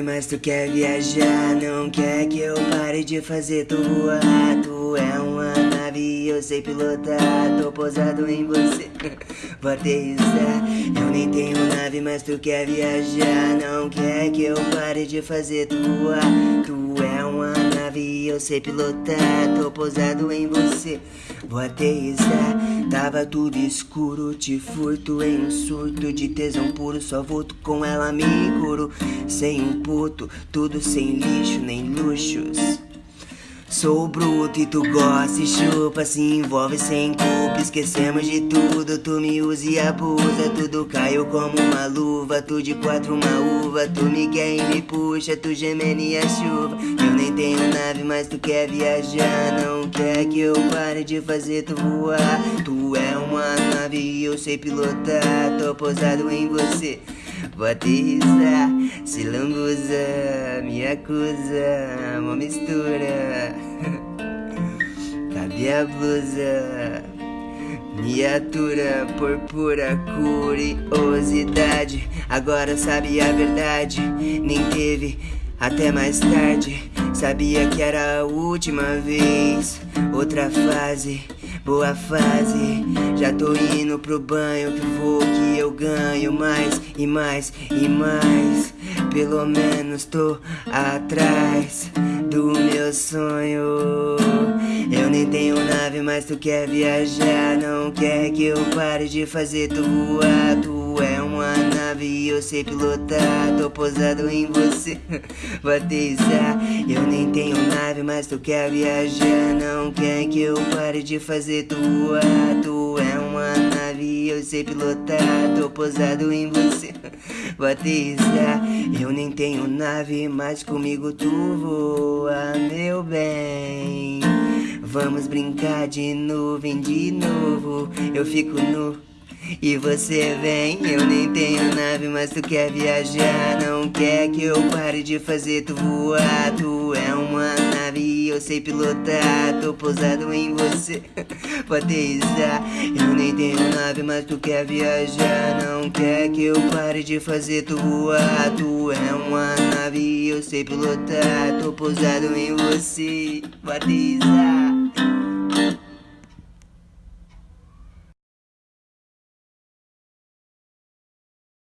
mas tu quer viajar Não quer que eu pare de fazer tu voar Tu é uma nave, eu sei pilotar Tô posado em você, aterrissar Eu nem tenho nave, mas tu quer viajar. Não quer que eu pare de fazer tu voar Tu é uma nave, eu sei pilotar Tô posado em você, aterrissar Tava tudo escuro, te furto em um surto De tesão puro, só volto com ela me curo. Sem um puto, tudo sem lixo nem luxos Sou bruto e tu gosta e chupa, se envolve sem culpa. Esquecemos de tudo, tu me usa e abusa. Tudo caiu como uma luva, tu de quatro uma uva. Tu me quer e me puxa, tu gemendo e a chuva. Eu nem tenho nave, mas tu quer viajar. Não quer que eu pare de fazer tu voar. Tu é uma nave e eu sei pilotar. Tô posado em você. Aterrissar, se lambuza, me acusa, uma mistura. Cadê a blusa? Miniatura por pura curiosidade. Agora sabe a verdade, nem teve até mais tarde. Sabia que era a última vez, outra fase boa fase. Já tô indo pro banho que vou que eu ganho mais e mais e mais. Pelo menos tô atrás do meu sonho. Eu nem tenho nave, mas tu quer viajar. Não quer que eu pare de fazer tu voar. Tu é uma nave e eu sei pilotar. Tô posado em você, aterrissar. Eu nem tenho nave, mas tu quer viajar. Não quer que eu pare de fazer tu voar. É e pilotar. Tô posado em você, aterrissar. Eu nem tenho nave, mas comigo tu voa, meu bem. Vamos brincar de nuvem de novo. Eu fico nu. E você vem, eu nem tenho nave, mas tu quer viajar Não quer que eu pare de fazer tu voar Tu é uma nave eu sei pilotar Tô pousado em você, aterrissar Eu nem tenho nave, mas tu quer viajar Não quer que eu pare de fazer tu voar Tu é uma nave eu sei pilotar Tô pousado em você, aterrissar